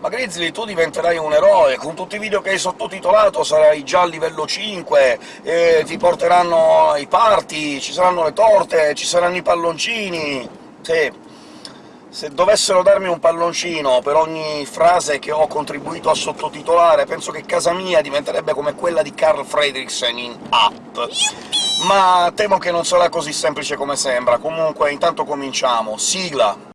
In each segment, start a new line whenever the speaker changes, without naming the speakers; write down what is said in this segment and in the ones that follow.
ma Grizzly tu diventerai un eroe, con tutti i video che hai sottotitolato sarai già a livello 5, e ti porteranno ai party, ci saranno le torte, ci saranno i palloncini... Sì, se dovessero darmi un palloncino per ogni frase che ho contribuito a sottotitolare, penso che casa mia diventerebbe come quella di Carl Fredricksen in Up. Ma temo che non sarà così semplice come sembra. Comunque, intanto cominciamo. Sigla!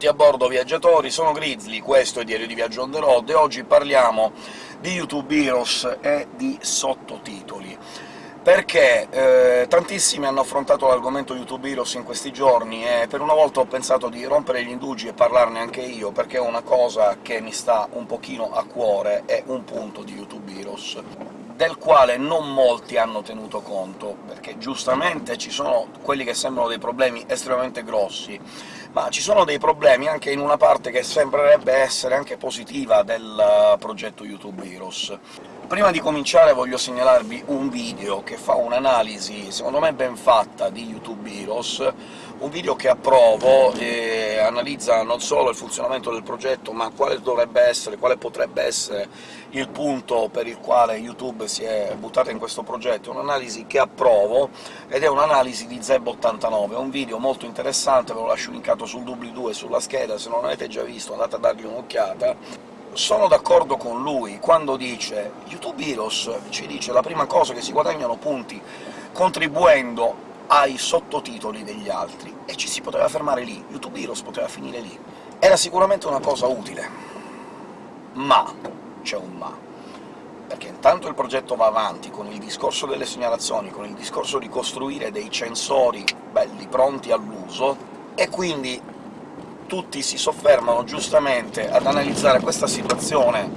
Benvenuti a bordo viaggiatori, sono Grizzly, questo è Diario di Viaggio on the road, e oggi parliamo di YouTube Heroes e di sottotitoli. Perché eh, tantissimi hanno affrontato l'argomento YouTube Heroes in questi giorni, e per una volta ho pensato di rompere gli indugi e parlarne anche io, perché è una cosa che mi sta un pochino a cuore, è un punto di YouTube Heroes del quale non molti hanno tenuto conto, perché giustamente ci sono quelli che sembrano dei problemi estremamente grossi, ma ci sono dei problemi anche in una parte che sembrerebbe essere anche positiva del eh, progetto YouTube Heroes. Prima di cominciare voglio segnalarvi un video che fa un'analisi, secondo me ben fatta, di YouTube Heroes, un video che approvo e analizza non solo il funzionamento del progetto, ma quale dovrebbe essere, quale potrebbe essere il punto per il quale YouTube si è buttata in questo progetto. È un'analisi che approvo, ed è un'analisi di Zeb89, è un video molto interessante, ve lo lascio linkato sul doobly-doo e sulla scheda, se non l'avete già visto andate a dargli un'occhiata. Sono d'accordo con lui quando dice YouTube Heroes ci dice la prima cosa che si guadagnano punti contribuendo ai sottotitoli degli altri, e ci si poteva fermare lì, YouTube Heroes poteva finire lì. Era sicuramente una cosa utile, ma c'è un ma, perché intanto il progetto va avanti con il discorso delle segnalazioni, con il discorso di costruire dei censori belli pronti all'uso, e quindi tutti si soffermano giustamente ad analizzare questa situazione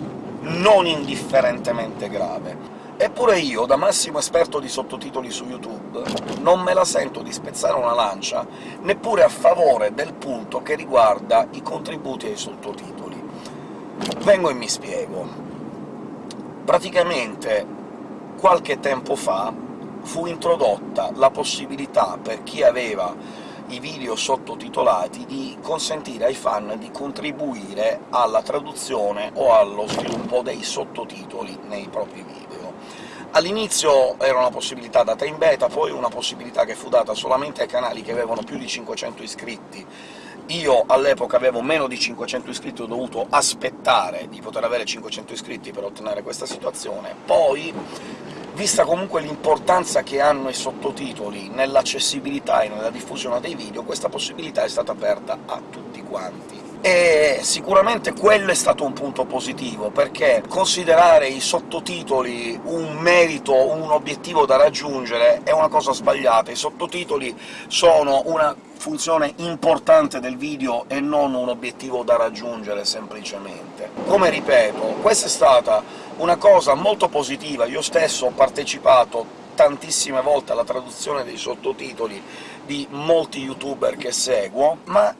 non indifferentemente grave. Eppure io, da massimo esperto di sottotitoli su YouTube, non me la sento di spezzare una lancia neppure a favore del punto che riguarda i contributi ai sottotitoli. Vengo e mi spiego. Praticamente, qualche tempo fa, fu introdotta la possibilità per chi aveva i video sottotitolati di consentire ai fan di contribuire alla traduzione o allo sviluppo dei sottotitoli nei propri video. All'inizio era una possibilità data in beta, poi una possibilità che fu data solamente ai canali che avevano più di 500 iscritti. Io all'epoca avevo meno di 500 iscritti, ho dovuto aspettare di poter avere 500 iscritti per ottenere questa situazione. Poi, vista comunque l'importanza che hanno i sottotitoli nell'accessibilità e nella diffusione dei video, questa possibilità è stata aperta a tutti quanti. E sicuramente quello è stato un punto positivo, perché considerare i sottotitoli un merito, un obiettivo da raggiungere, è una cosa sbagliata. I sottotitoli sono una funzione importante del video e non un obiettivo da raggiungere semplicemente. Come ripeto, questa è stata una cosa molto positiva, io stesso ho partecipato tantissime volte alla traduzione dei sottotitoli di molti youtuber che seguo, ma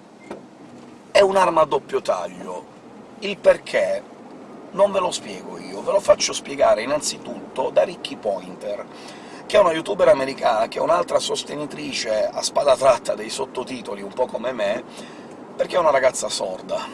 un'arma a doppio taglio. Il perché non ve lo spiego io, ve lo faccio spiegare innanzitutto da Ricky Pointer, che è una youtuber americana, che è un'altra sostenitrice a spada tratta dei sottotitoli, un po' come me, perché è una ragazza sorda.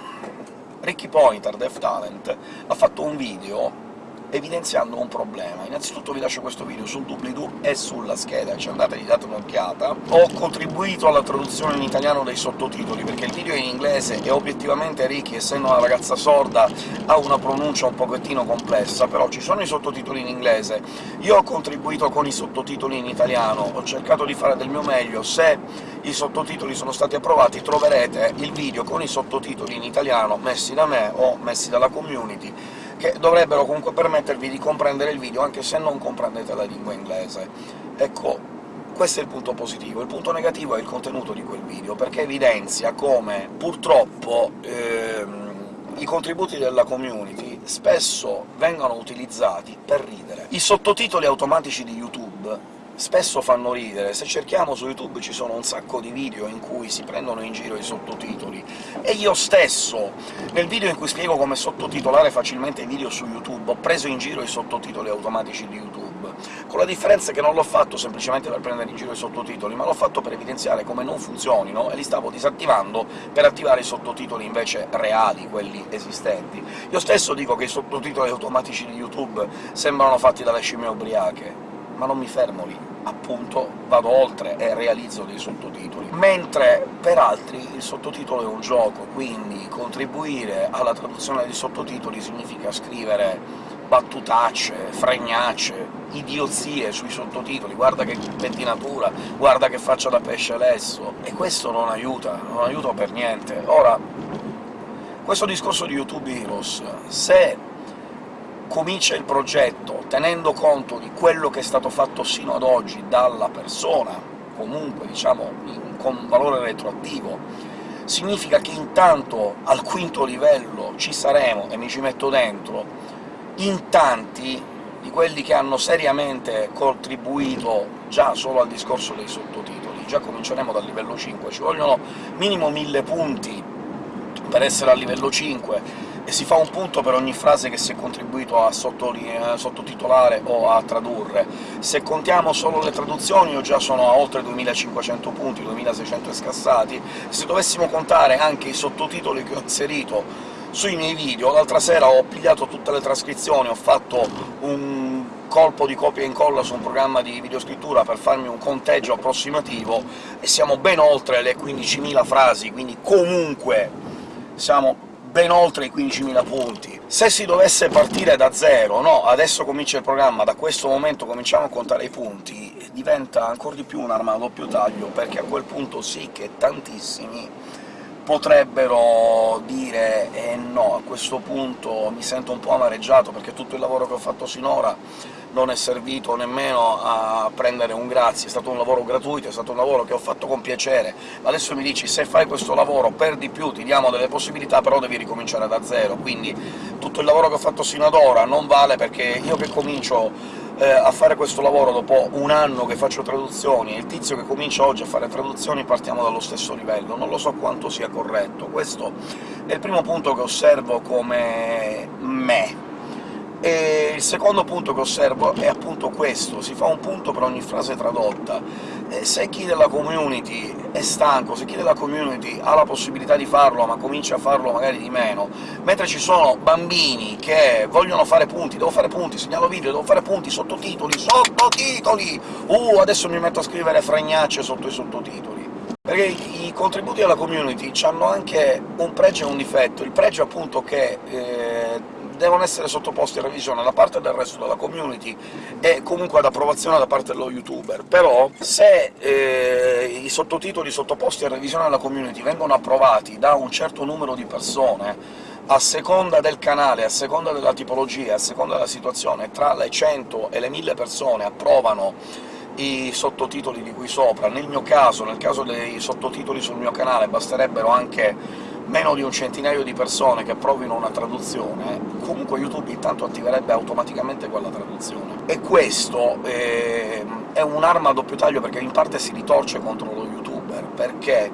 Ricky Pointer, Deaf Talent, ha fatto un video evidenziando un problema. Innanzitutto vi lascio questo video sul doobly-doo e sulla scheda, ci andate gli date un'occhiata. Ho contribuito alla traduzione in italiano dei sottotitoli, perché il video è in inglese e obiettivamente Ricky, essendo una ragazza sorda, ha una pronuncia un pochettino complessa, però ci sono i sottotitoli in inglese. Io ho contribuito con i sottotitoli in italiano, ho cercato di fare del mio meglio. Se i sottotitoli sono stati approvati troverete il video con i sottotitoli in italiano messi da me o messi dalla community, che dovrebbero comunque permettervi di comprendere il video, anche se non comprendete la lingua inglese. Ecco, questo è il punto positivo. Il punto negativo è il contenuto di quel video, perché evidenzia come, purtroppo, ehm, i contributi della community spesso vengono utilizzati per ridere. I sottotitoli automatici di YouTube spesso fanno ridere. Se cerchiamo su YouTube ci sono un sacco di video in cui si prendono in giro i sottotitoli, e io stesso, nel video in cui spiego come sottotitolare facilmente i video su YouTube, ho preso in giro i sottotitoli automatici di YouTube, con la differenza che non l'ho fatto semplicemente per prendere in giro i sottotitoli, ma l'ho fatto per evidenziare come non funzionino, e li stavo disattivando per attivare i sottotitoli invece reali, quelli esistenti. Io stesso dico che i sottotitoli automatici di YouTube sembrano fatti dalle scimmie ubriache, ma non mi fermo lì appunto vado oltre e realizzo dei sottotitoli. Mentre per altri il sottotitolo è un gioco, quindi contribuire alla traduzione dei sottotitoli significa scrivere battutacce, fregnacce, idiozie sui sottotitoli, guarda che pettinatura, guarda che faccia da pesce lesso, e questo non aiuta, non aiuta per niente. Ora, questo discorso di YouTube Heroes, se comincia il progetto tenendo conto di quello che è stato fatto sino ad oggi dalla persona, comunque diciamo con valore retroattivo, significa che intanto al quinto livello ci saremo, e mi ci metto dentro, in tanti di quelli che hanno seriamente contribuito già solo al discorso dei sottotitoli. Già cominceremo dal livello 5, ci vogliono minimo 1000 punti per essere a livello 5, e si fa un punto per ogni frase che si è contribuito a sottotitolare o a tradurre. Se contiamo solo le traduzioni io già sono a oltre 2500 punti, 2600 scassati, se dovessimo contare anche i sottotitoli che ho inserito sui miei video, l'altra sera ho pigliato tutte le trascrizioni, ho fatto un colpo di copia e incolla su un programma di videoscrittura per farmi un conteggio approssimativo, e siamo ben oltre le 15.000 frasi, quindi comunque siamo ben oltre i 15.000 punti. Se si dovesse partire da zero, no, adesso comincia il programma, da questo momento cominciamo a contare i punti, diventa ancora di più un'arma a doppio taglio, perché a quel punto sì che tantissimi potrebbero dire «eh no, a questo punto mi sento un po' amareggiato, perché tutto il lavoro che ho fatto sinora non è servito nemmeno a prendere un grazie, è stato un lavoro gratuito, è stato un lavoro che ho fatto con piacere, adesso mi dici se fai questo lavoro perdi più, ti diamo delle possibilità, però devi ricominciare da zero, quindi tutto il lavoro che ho fatto sino ad ora non vale, perché io che comincio eh, a fare questo lavoro dopo un anno che faccio traduzioni, e il tizio che comincia oggi a fare traduzioni partiamo dallo stesso livello, non lo so quanto sia corretto. Questo è il primo punto che osservo come me, e il secondo punto che osservo è appunto questo, si fa un punto per ogni frase tradotta. Se chi della community è stanco, se chi della community ha la possibilità di farlo, ma comincia a farlo magari di meno, mentre ci sono bambini che vogliono fare punti, devo fare punti, segnalo video, devo fare punti, sottotitoli, sottotitoli! Uh, adesso mi metto a scrivere fregnacce sotto i sottotitoli. Perché i contributi della community hanno anche un pregio e un difetto. Il pregio appunto che eh, devono essere sottoposti a revisione da parte del resto della community e comunque ad approvazione da parte dello youtuber. Però se eh, i sottotitoli sottoposti a revisione dalla community vengono approvati da un certo numero di persone, a seconda del canale, a seconda della tipologia, a seconda della situazione, tra le 100 e le 1000 persone approvano i sottotitoli di qui sopra. Nel mio caso, nel caso dei sottotitoli sul mio canale, basterebbero anche meno di un centinaio di persone che provino una traduzione, comunque YouTube intanto attiverebbe automaticamente quella traduzione. E questo eh, è un'arma a doppio taglio, perché in parte si ritorce contro lo youtuber, perché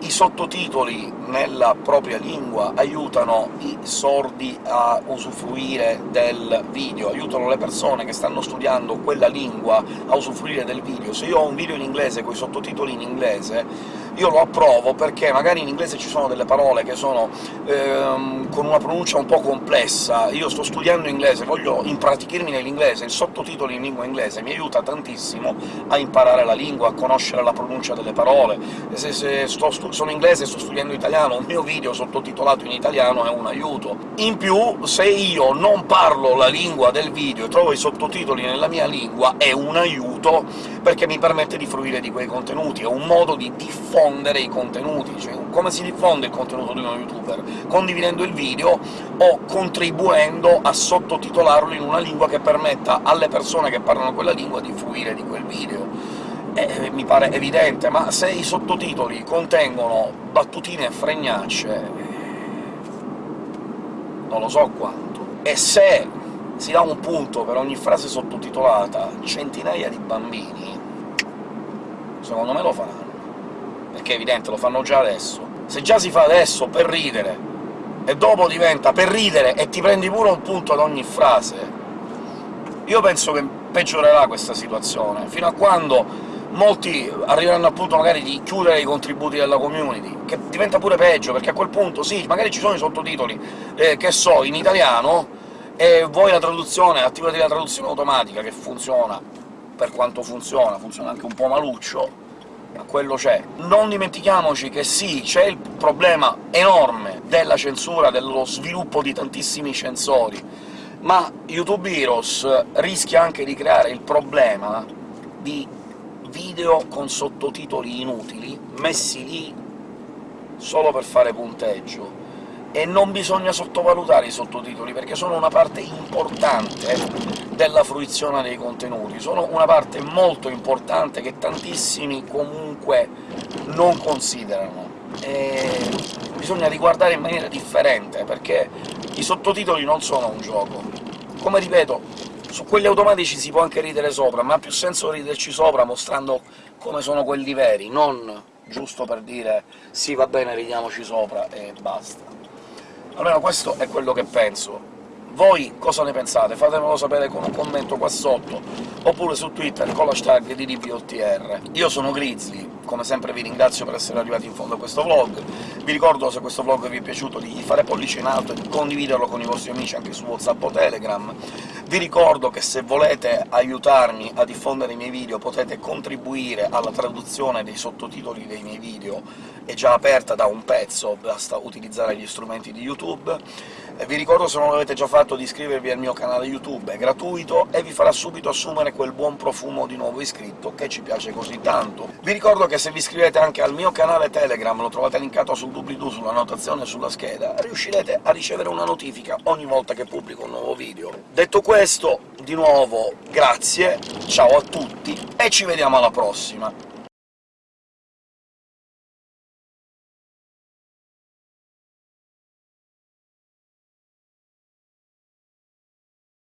i sottotitoli nella propria lingua aiutano i sordi a usufruire del video, aiutano le persone che stanno studiando quella lingua a usufruire del video. Se io ho un video in inglese con i sottotitoli in inglese, io lo approvo perché magari in inglese ci sono delle parole che sono ehm, con una pronuncia un po' complessa, io sto studiando inglese, voglio impratichirmi nell'inglese, il sottotitolo in lingua inglese mi aiuta tantissimo a imparare la lingua, a conoscere la pronuncia delle parole. Se, se sono inglese e sto studiando italiano, un mio video sottotitolato in italiano è un aiuto. In più, se io non parlo la lingua del video e trovo i sottotitoli nella mia lingua, è un aiuto, perché mi permette di fruire di quei contenuti, è un modo di diffondere diffondere i contenuti, cioè come si diffonde il contenuto di uno youtuber? Condividendo il video o contribuendo a sottotitolarlo in una lingua che permetta alle persone che parlano quella lingua di fruire di quel video. Eh, mi pare evidente, ma se i sottotitoli contengono battutine e fregnacce... Eh, non lo so quanto. E se si dà un punto per ogni frase sottotitolata centinaia di bambini, secondo me lo faranno. Perché è evidente, lo fanno già adesso. Se già si fa adesso per ridere, e dopo diventa per ridere e ti prendi pure un punto ad ogni frase, io penso che peggiorerà questa situazione, fino a quando molti arriveranno al punto magari di chiudere i contributi della community, che diventa pure peggio, perché a quel punto sì, magari ci sono i sottotitoli, eh, che so, in italiano, e voi la traduzione, attivate la traduzione automatica, che funziona per quanto funziona, funziona anche un po' maluccio, quello c'è. Non dimentichiamoci che sì, c'è il problema enorme della censura, dello sviluppo di tantissimi censori, ma YouTube Heroes rischia anche di creare il problema di video con sottotitoli inutili, messi lì solo per fare punteggio. E non bisogna sottovalutare i sottotitoli, perché sono una parte importante della fruizione dei contenuti, sono una parte molto importante che tantissimi comunque non considerano. E bisogna riguardare in maniera differente, perché i sottotitoli non sono un gioco. Come ripeto, su quelli automatici si può anche ridere sopra, ma ha più senso riderci sopra mostrando come sono quelli veri, non giusto per dire «sì, va bene, ridiamoci sopra» e basta. Almeno questo è quello che penso. Voi cosa ne pensate? Fatemelo sapere con un commento qua sotto, oppure su Twitter con l'hashtag DDPOTR. Io sono Grizzly, come sempre vi ringrazio per essere arrivati in fondo a questo vlog, vi ricordo, se questo vlog vi è piaciuto, di fare pollice in alto e di condividerlo con i vostri amici anche su WhatsApp o Telegram. Vi ricordo che se volete aiutarmi a diffondere i miei video potete contribuire alla traduzione dei sottotitoli dei miei video, è già aperta da un pezzo, basta utilizzare gli strumenti di YouTube. E vi ricordo, se non l'avete già fatto, di iscrivervi al mio canale YouTube, è gratuito e vi farà subito assumere quel buon profumo di nuovo iscritto che ci piace così tanto. Vi ricordo che se vi iscrivete anche al mio canale Telegram, lo trovate linkato sul doobly-doo, sulla notazione sulla scheda, riuscirete a ricevere una notifica ogni volta che pubblico un nuovo video. Detto questo, di nuovo grazie, ciao a tutti, e ci vediamo alla prossima!